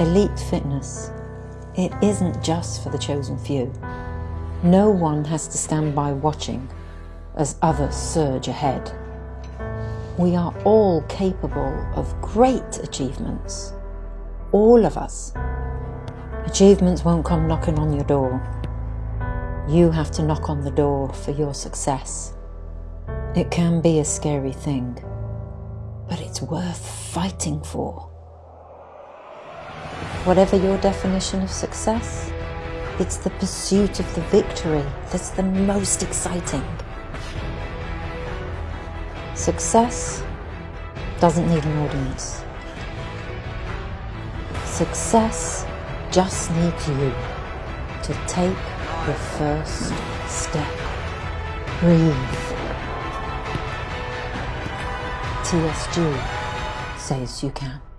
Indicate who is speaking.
Speaker 1: Elite fitness, it isn't just for the chosen few. No one has to stand by watching as others surge ahead. We are all capable of great achievements. All of us. Achievements won't come knocking on your door. You have to knock on the door for your success. It can be a scary thing, but it's worth fighting for. Whatever your definition of success, it's the pursuit of the victory that's the most exciting. Success doesn't need an audience. Success just needs you to take the first step. Breathe. TSG says you can.